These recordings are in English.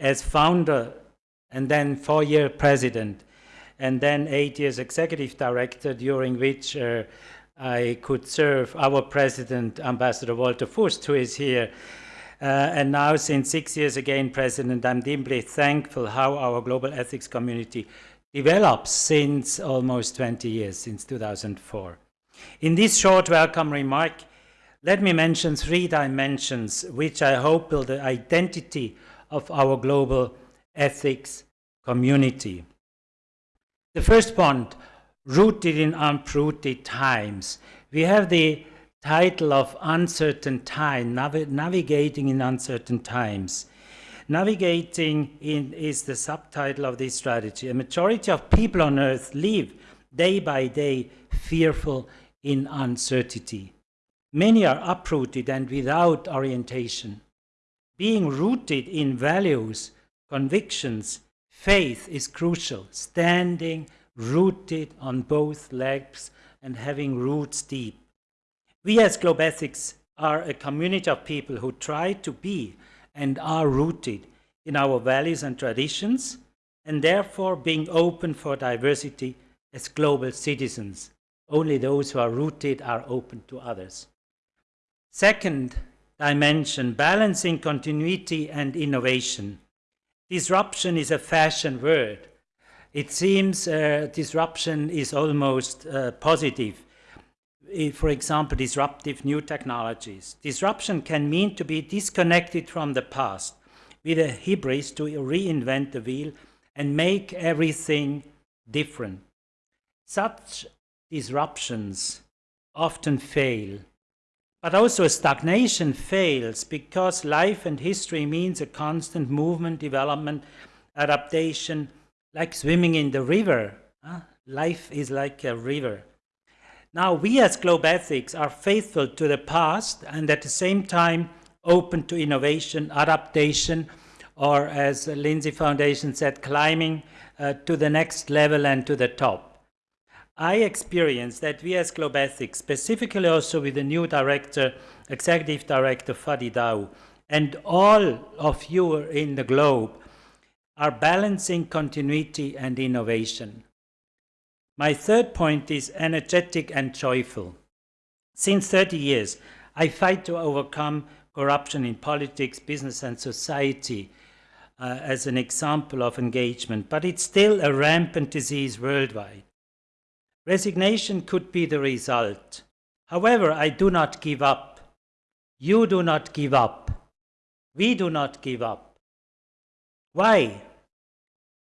as founder and then four-year president, and then eight years executive director, during which uh, I could serve our president, Ambassador Walter Fust, who is here. Uh, and now, since six years again, President, I'm deeply thankful how our global ethics community develops since almost 20 years, since 2004. In this short welcome remark, let me mention three dimensions which I hope build the identity of our global ethics community. The first point, rooted in uprooted times. We have the title of Uncertain Time, Navi Navigating in Uncertain Times. Navigating in, is the subtitle of this strategy. A majority of people on earth live day by day fearful in uncertainty. Many are uprooted and without orientation. Being rooted in values, convictions, faith is crucial, standing rooted on both legs and having roots deep. We as Globethics are a community of people who try to be and are rooted in our values and traditions, and therefore being open for diversity as global citizens. Only those who are rooted are open to others. Second dimension, balancing continuity and innovation. Disruption is a fashion word. It seems uh, disruption is almost uh, positive. For example, disruptive new technologies. Disruption can mean to be disconnected from the past with a hybris to reinvent the wheel and make everything different. Such disruptions often fail but also stagnation fails because life and history means a constant movement, development, adaptation, like swimming in the river. Huh? Life is like a river. Now, we as Globethics are faithful to the past and at the same time open to innovation, adaptation, or as Lindsay Foundation said, climbing uh, to the next level and to the top. I experienced that we as Globethics, specifically also with the new director, executive director Fadi Daou, and all of you in the globe, are balancing continuity and innovation. My third point is energetic and joyful. Since 30 years, I fight to overcome corruption in politics, business and society uh, as an example of engagement, but it's still a rampant disease worldwide. Resignation could be the result. However, I do not give up. You do not give up. We do not give up. Why?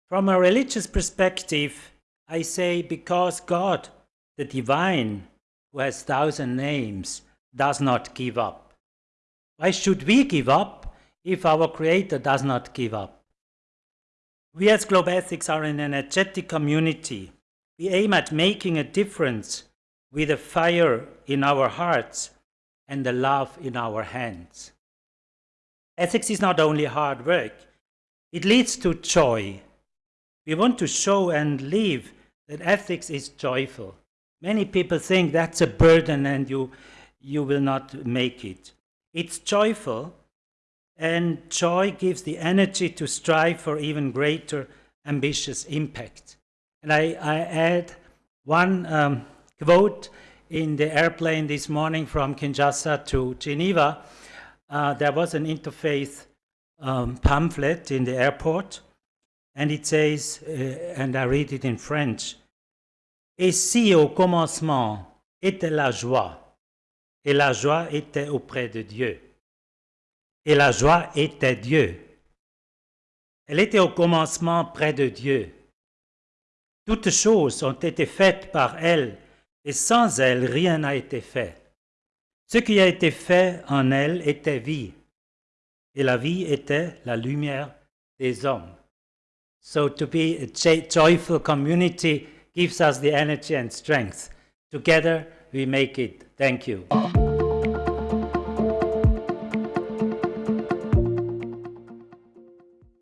From a religious perspective, I say because God, the divine, who has thousand names, does not give up. Why should we give up if our Creator does not give up? We as Globethics are an energetic community we aim at making a difference with a fire in our hearts and the love in our hands. Ethics is not only hard work, it leads to joy. We want to show and live that ethics is joyful. Many people think that's a burden and you, you will not make it. It's joyful and joy gives the energy to strive for even greater ambitious impact. And I, I add one um, quote in the airplane this morning from Kinshasa to Geneva. Uh, there was an interfaith um, pamphlet in the airport, and it says, uh, and I read it in French, Et si au commencement était la joie, et la joie était auprès de Dieu, et la joie était Dieu. Elle était au commencement près de Dieu. Toutes choses ont été faites par elle, et sans elle, rien n'a été fait. Ce qui a été fait en elle était vie, et la vie était la lumière des hommes. So to be a joyful community gives us the energy and strength. Together we make it. Thank you.